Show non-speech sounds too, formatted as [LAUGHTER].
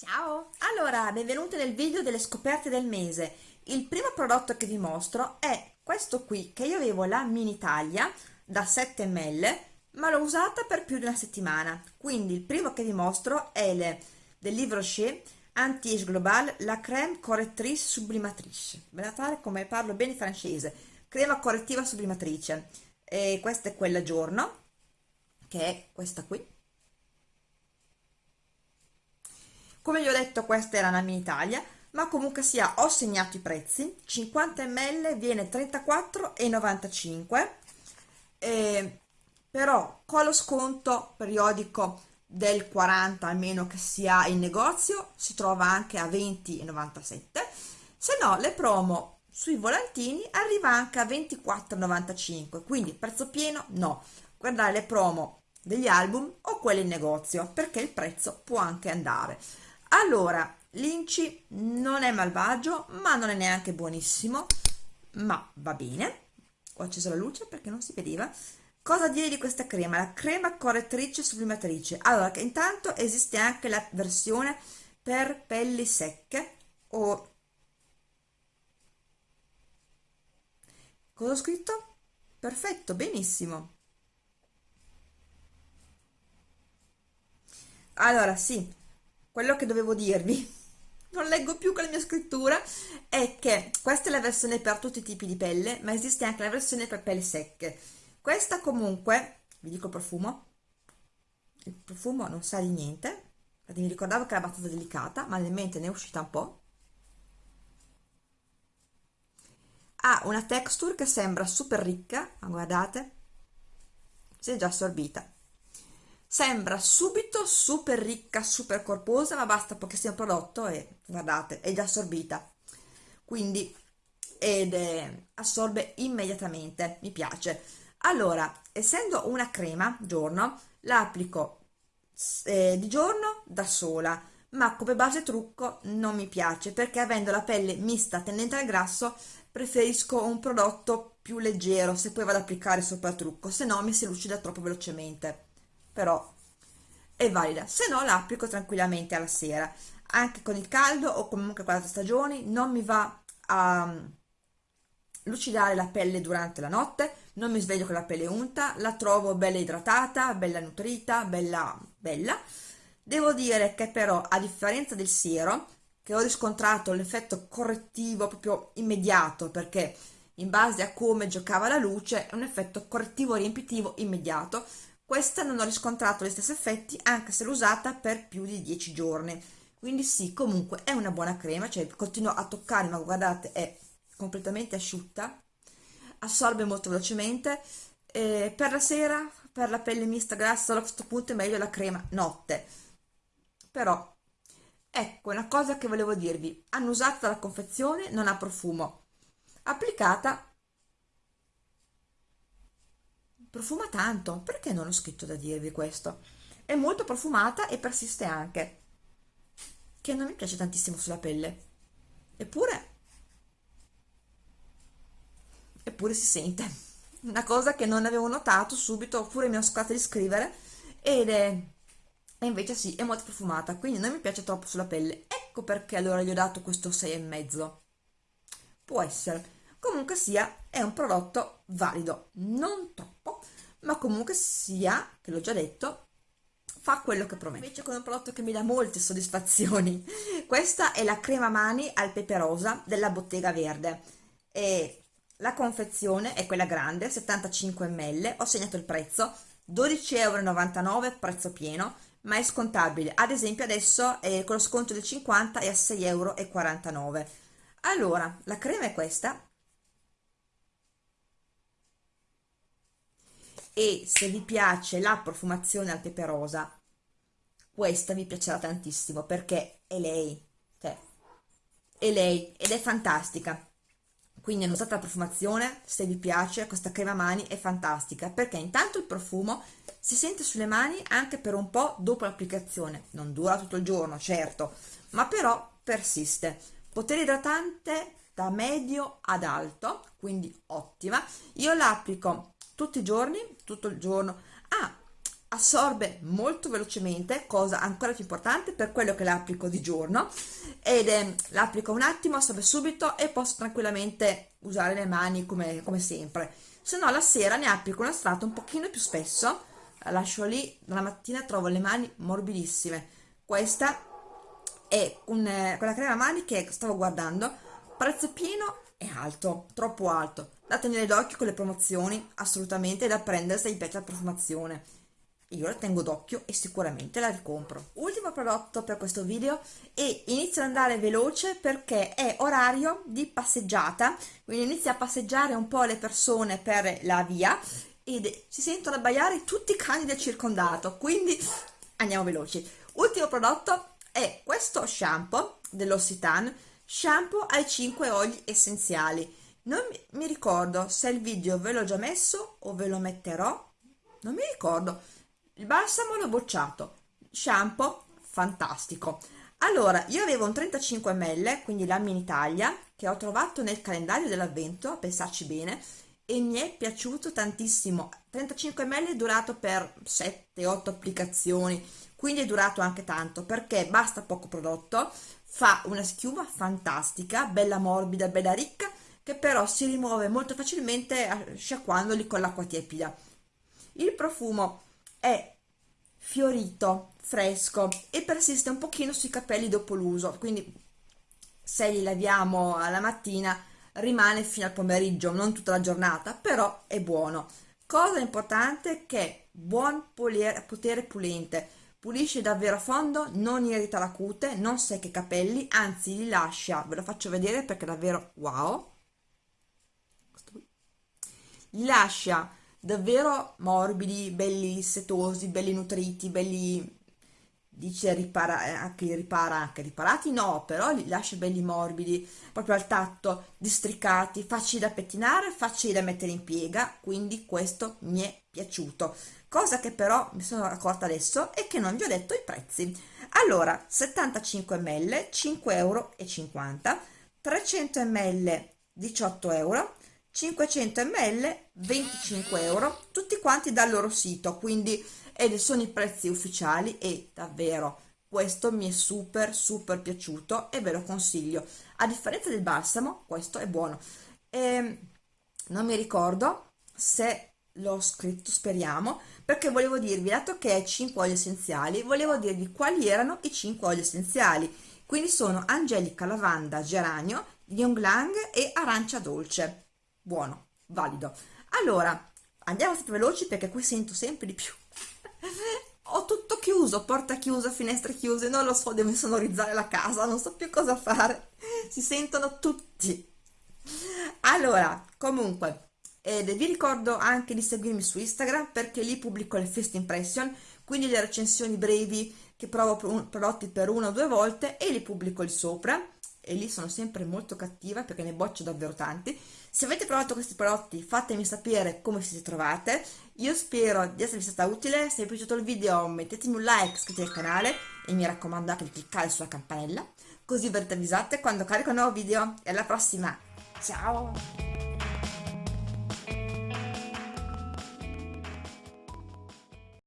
Ciao! Allora, benvenuti nel video delle scoperte del mese. Il primo prodotto che vi mostro è questo qui, che io avevo la mini taglia da 7 ml, ma l'ho usata per più di una settimana. Quindi il primo che vi mostro è il, del Livre Rocher Anti-Age Global, la crème correttrice sublimatrice. Guardate come parlo bene francese. Crema correttiva sublimatrice. E questa è quella giorno, che è questa qui come vi ho detto questa era una mini taglia ma comunque sia ho segnato i prezzi. 50 ml viene 34,95 eh, però con lo sconto periodico del 40 almeno che si ha in negozio si trova anche a 20,97 se no le promo sui volantini arriva anche a 24,95 quindi prezzo pieno no. Guardare le promo degli album o quelle in negozio perché il prezzo può anche andare allora l'inci non è malvagio ma non è neanche buonissimo. Ma va bene. Ho acceso la luce perché non si vedeva. Cosa dire di questa crema? La crema correttrice sublimatrice. Allora intanto esiste anche la versione per pelli secche o cosa ho scritto? Perfetto benissimo. Allora sì quello che dovevo dirvi [LAUGHS] non leggo più con la mia scrittura è che questa è la versione per tutti i tipi di pelle ma esiste anche la versione per pelle secche. Questa comunque vi dico profumo il profumo non sa di niente mi ricordavo che era abbastanza delicata ma nel mente ne è uscita un po' ha una texture che sembra super ricca ma guardate si è già assorbita sembra subito super ricca super corposa ma basta pochissimo prodotto e guardate è già assorbita. Quindi ed è, assorbe immediatamente mi piace. Allora essendo una crema giorno la applico eh, di giorno da sola ma come base trucco non mi piace perché avendo la pelle mista tendente al grasso preferisco un prodotto più leggero se poi vado ad applicare sopra il trucco se no mi si lucida troppo velocemente però è valida. Se no la applico tranquillamente alla sera. Anche con il caldo o comunque con altre stagioni non mi va a mm, lucidare la pelle durante la notte non mi sveglio con la pelle unta la trovo bella idratata bella nutrita bella bella. Devo dire che però a differenza del siero che ho riscontrato l'effetto correttivo proprio immediato perché in base a come giocava la luce è un effetto correttivo riempitivo immediato questa non ho riscontrato gli stessi effetti anche se l'ho usata per più di 10 giorni. Quindi sì, comunque è una buona crema, cioè continuo a toccare, ma guardate è completamente asciutta, assorbe molto velocemente. Eh, per la sera, per la pelle mista grassa, a questo punto è meglio la crema notte. Però, ecco, una cosa che volevo dirvi, hanno usato la confezione, non ha profumo. Applicata profuma tanto perché non ho scritto da dirvi questo è molto profumata e persiste anche che non mi piace tantissimo sulla pelle eppure eppure si sente una cosa che non avevo notato subito oppure mi ho scordato di scrivere ed è e invece sì, è molto profumata, quindi non mi piace troppo sulla pelle. Ecco perché allora gli ho dato questo 6,5. Può essere. Comunque sia, è un prodotto valido, non troppo, ma comunque sia, che l'ho già detto, fa quello che promette. Invece con un prodotto che mi dà molte soddisfazioni. [LAUGHS] Questa è la crema mani al pepe rosa della Bottega Verde. E la confezione è quella grande, 75 ml, ho segnato il prezzo, 12,99 euro prezzo pieno, ma è scontabile. Ad esempio adesso eh, con lo sconto del 50 è a 6,49 euro. Allora, la crema è questa, e se vi piace la profumazione al pepe rosa questa vi piacerà tantissimo perché è lei cioè è lei ed è fantastica. Quindi hanno usato la profumazione se vi piace questa crema mani è fantastica perché intanto il profumo si sente sulle mani anche per un po' dopo l'applicazione. Non dura tutto il giorno certo ma però persiste. Potere idratante da medio ad alto quindi ottima. Io l'applico tutti i giorni tutto il giorno ah assorbe molto velocemente, cosa ancora più importante per quello che l'applico di giorno ed eh, l'applico un attimo, assorbe subito e posso tranquillamente usare le mani come, come sempre. Se no la sera ne applico una strato un pochino più spesso, la lascio lì, la mattina trovo le mani morbidissime. Questa è un, eh, quella crema mani che stavo guardando, prezzo pieno e alto, troppo alto. Da tenere d'occhio con le promozioni, assolutamente da prendere se vi piace la profumazione io la tengo d'occhio e sicuramente la ricompro. Ultimo prodotto per questo video e inizio ad andare veloce perché è orario di passeggiata, quindi inizia a passeggiare un po' le persone per la via ed si sentono abbaiare tutti i cani del circondato, quindi andiamo veloci. Ultimo prodotto è questo shampoo dell'Ossitan, shampoo ai 5 oli essenziali. Non mi ricordo se il video ve l'ho già messo o ve lo metterò, non mi ricordo. Il balsamo l'ho bocciato. Shampoo fantastico. Allora io avevo un 35 ml quindi la mini taglia che ho trovato nel calendario dell'avvento a pensarci bene e mi è piaciuto tantissimo. 35 ml è durato per 7-8 applicazioni quindi è durato anche tanto perché basta poco prodotto fa una schiuma fantastica bella morbida bella ricca che però si rimuove molto facilmente sciacquandoli con l'acqua tiepida. Il profumo è fiorito, fresco e persiste un pochino sui capelli dopo l'uso, quindi se li laviamo alla mattina rimane fino al pomeriggio, non tutta la giornata, però è buono. Cosa importante è che buon potere pulente, pulisce davvero a fondo, non irrita la cute, non secca i capelli, anzi li lascia, ve lo faccio vedere perché è davvero wow, li lascia davvero morbidi, belli setosi, belli nutriti, belli dice ripara, eh, anche ripara anche riparati? No però li lascia belli morbidi proprio al tatto districati facili da pettinare facili da mettere in piega quindi questo mi è piaciuto. Cosa che però mi sono accorta adesso è che non vi ho detto i prezzi. Allora 75 ml 5,50 euro 300 ml 18 euro 500 ml 25 euro tutti quanti dal loro sito quindi ed sono i prezzi ufficiali e davvero questo mi è super super piaciuto e ve lo consiglio a differenza del balsamo questo è buono e ehm, non mi ricordo se l'ho scritto speriamo perché volevo dirvi dato che è 5 oli essenziali volevo dirvi quali erano i 5 oli essenziali quindi sono angelica lavanda geranio ylang lang e arancia dolce buono, valido. Allora, andiamo veloci perché qui sento sempre di più. [LAUGHS] Ho tutto chiuso, porta chiusa, finestre chiuse, non lo so, devo insonorizzare la casa, non so più cosa fare. Si sentono tutti. Allora, comunque, ed vi ricordo anche di seguirmi su Instagram perché lì pubblico le first impression, quindi le recensioni brevi che provo prodotti per una o due volte e li pubblico lì sopra e lì sono sempre molto cattiva perché ne boccio davvero tanti. Se avete provato questi prodotti fatemi sapere come si trovate, io spero di esservi stata utile, se vi è piaciuto il video mettetemi un like, iscrivetevi al canale e mi raccomando anche di cliccare sulla campanella, così verrete avvisate quando carico un nuovo video e alla prossima, ciao!